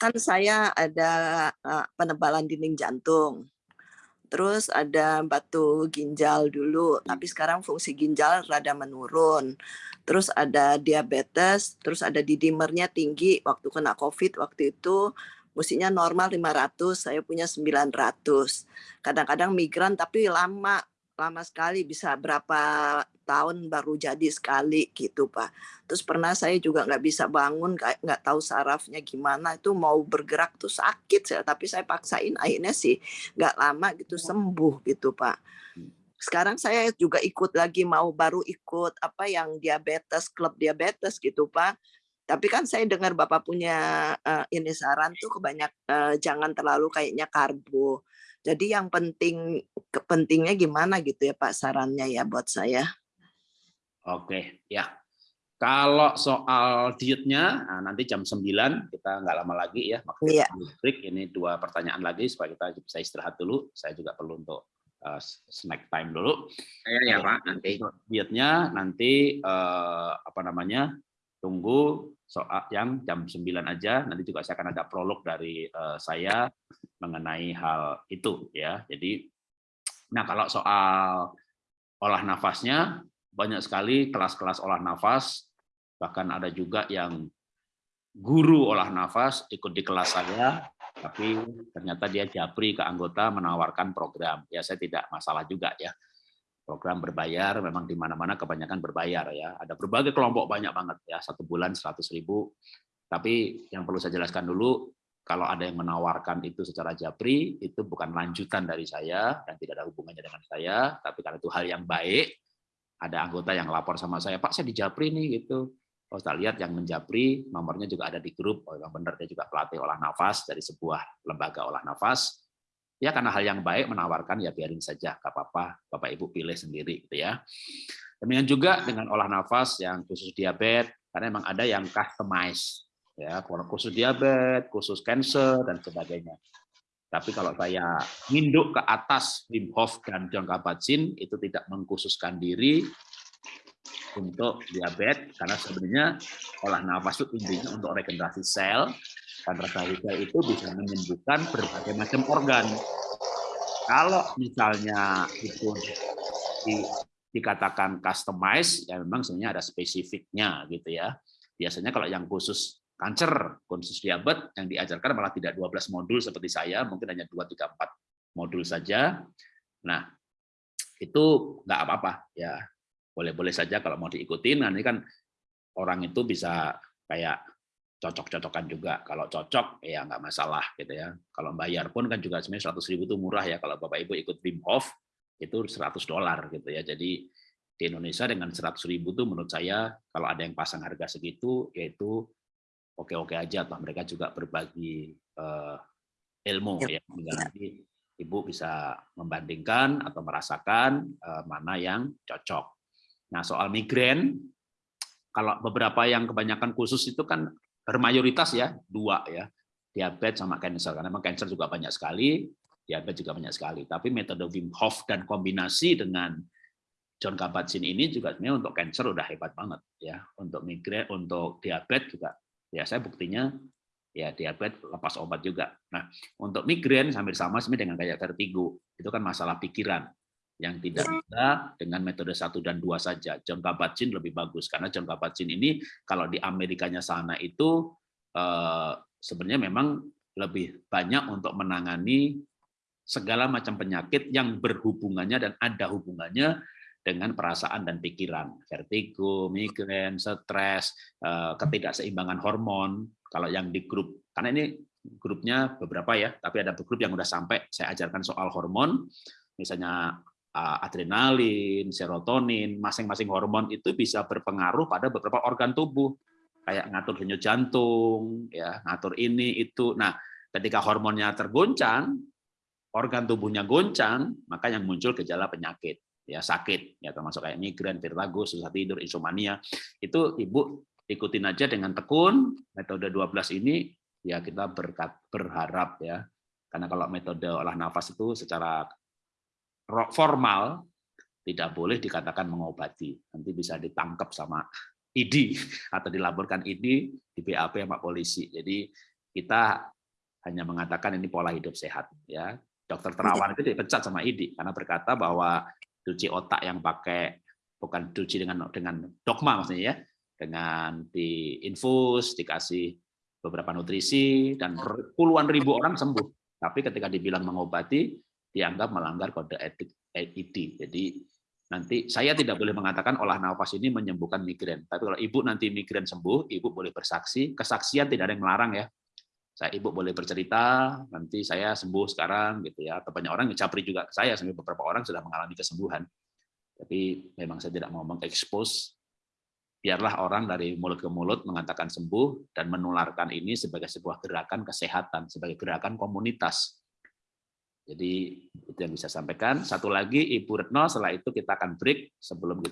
Kan saya ada, eee, penebalan dinding jantung, terus ada batu ginjal dulu, tapi sekarang fungsi ginjal rada menurun. Terus ada diabetes, terus ada D-dimer-nya tinggi waktu kena Covid waktu itu, mustinya normal 500, saya punya 900. Kadang-kadang migran tapi lama, lama sekali bisa berapa tahun baru jadi sekali gitu, Pak. Terus pernah saya juga nggak bisa bangun, nggak tahu sarafnya gimana, itu mau bergerak tuh sakit saya, tapi saya paksain akhirnya sih nggak lama gitu sembuh gitu, Pak. Sekarang saya juga ikut lagi mau baru ikut apa yang diabetes, klub diabetes gitu, Pak. Tapi kan saya dengar Bapak punya, eee, ini saran tuh kebanyak eee, jangan terlalu kayaknya karbo. Jadi yang penting ke pentingnya gimana gitu ya Pak sarannya ya buat saya? Oke, ya. Kalau soal dietnya, nah nanti jam 9 kita nggak lama lagi ya, Iya. break. Ini dua pertanyaan lagi supaya kita bisa istirahat dulu. Saya juga perlu untuk uh, snack time dulu. Saya ya Pak, nanti. Dietnya nanti uh, apa namanya? Tunggu soal yang jam 9 aja. Nanti juga saya akan ada prolog dari uh, saya mengenai hal itu ya. Jadi, nah kalau soal olah nafasnya banyak sekali kelas-kelas olah nafas bahkan ada juga yang guru olah nafas ikut di kelas saya, tapi ternyata dia japri ke anggota menawarkan program. Ya saya tidak masalah juga ya. Program berbayar memang di mana-mana kebanyakan berbayar ya. Ada berbagai kelompok banyak banget ya, satu bulan 100 ribu. Tapi yang perlu saya jelaskan dulu, kalau ada yang menawarkan itu secara japri, itu bukan lanjutan dari saya dan tidak ada hubungannya dengan saya, tapi karena itu hal yang baik, ada anggota yang lapor sama saya, Pak saya di japri nih gitu kalau kita lihat yang menjapri, nomornya juga ada di grup. Oh, yang benar dia juga pelatih olah nafas dari sebuah lembaga olah nafas. Ya karena hal yang baik menawarkan ya biarin saja, gak apa-apa, Bapak Ibu pilih sendiri gitu ya. Demikian juga dengan olah nafas yang khusus diabetes, karena memang ada yang customize ya, khusus diabetes, khusus cancer dan sebagainya. Tapi kalau saya nginduk ke atas Wim Hof dan John Kabat-Zinn itu tidak mengkhususkan diri, untuk diabetes karena sebenarnya olah nafas itu intinya untuk regenerasi sel dan regenerasi sel itu bisa menyembuhkan berbagai macam organ. Kalau misalnya itu di, dikatakan customize, ya memang sebenarnya ada spesifiknya gitu ya. Biasanya kalau yang khusus kanker, khusus diabetes, yang diajarkan malah tidak 12 modul seperti saya, mungkin hanya 2, 3, 4 modul saja. Nah, itu nggak apa-apa ya boleh-boleh saja kalau mau diikutin nanti kan orang itu bisa kayak cocok-cocokan juga. Kalau cocok ya nggak masalah gitu ya. Kalau bayar pun kan juga sebenarnya 100 ribu itu murah ya. Kalau bapak ibu ikut Wim Hof itu 100 dolar gitu ya. Jadi di Indonesia dengan 100 ribu tuh menurut saya kalau ada yang pasang harga segitu yaitu oke-oke aja. Atau mereka juga berbagi uh, ilmu ya. Nanti ibu bisa membandingkan atau merasakan uh, mana yang cocok. Nah, soal migrain, kalau beberapa yang kebanyakan khusus itu kan bermayoritas ya, dua ya, diabetes sama cancer. Karena memang cancer juga banyak sekali, diabetes juga banyak sekali. Tapi metode Wim Hof dan kombinasi dengan John Kabat-Zinn ini juga sebenarnya untuk cancer udah hebat banget ya. Untuk migrain, untuk diabetes juga. Ya saya buktinya ya diabetes lepas obat juga. Nah, untuk migrain hampir sama sebenarnya dengan kayak vertigo. Itu kan masalah pikiran yang tidak iya. bisa dengan metode satu dan dua saja. John Kabat-Zinn lebih bagus karena John Kabat-Zinn ini kalau di Amerikanya sana itu eh, sebenarnya memang lebih banyak untuk menangani segala macam penyakit yang berhubungannya dan ada hubungannya dengan perasaan dan pikiran, vertigo, migrain, stres, eh, ketidakseimbangan hormon. Kalau yang di grup, karena ini grupnya beberapa ya, tapi ada grup yang udah sampai saya ajarkan soal hormon, misalnya adrenalin, serotonin, masing-masing hormon itu bisa berpengaruh pada beberapa organ tubuh, kayak ngatur denyut jantung, ya ngatur ini itu. Nah, ketika hormonnya tergoncang, organ tubuhnya goncang, maka yang muncul gejala penyakit, ya sakit, ya termasuk kayak migrain, vertigo, susah tidur, insomnia. Itu ibu ikutin aja dengan tekun metode 12 ini, ya kita berkat, berharap ya. Karena kalau metode olah nafas itu secara formal tidak boleh dikatakan mengobati. Nanti bisa ditangkap sama ID atau dilaporkan ID di BAP sama polisi. Jadi kita hanya mengatakan ini pola hidup sehat ya. Dokter terawan itu dipecat sama ID karena berkata bahwa cuci otak yang pakai bukan cuci dengan dengan dogma maksudnya ya, dengan diinfus, dikasih beberapa nutrisi dan puluhan ribu orang sembuh. Tapi ketika dibilang mengobati dianggap melanggar kode etik ID. Jadi nanti saya tidak boleh mengatakan olah nafas ini menyembuhkan migrain. Tapi kalau ibu nanti migrain sembuh, ibu boleh bersaksi. Kesaksian tidak ada yang melarang ya. Saya ibu boleh bercerita, nanti saya sembuh sekarang gitu ya. Atau banyak orang capri juga ke saya, sampai beberapa orang sudah mengalami kesembuhan. Tapi memang saya tidak mau mengekspos. Biarlah orang dari mulut ke mulut mengatakan sembuh dan menularkan ini sebagai sebuah gerakan kesehatan, sebagai gerakan komunitas. Jadi itu yang bisa sampaikan. Satu lagi Ibu Retno, setelah itu kita akan break sebelum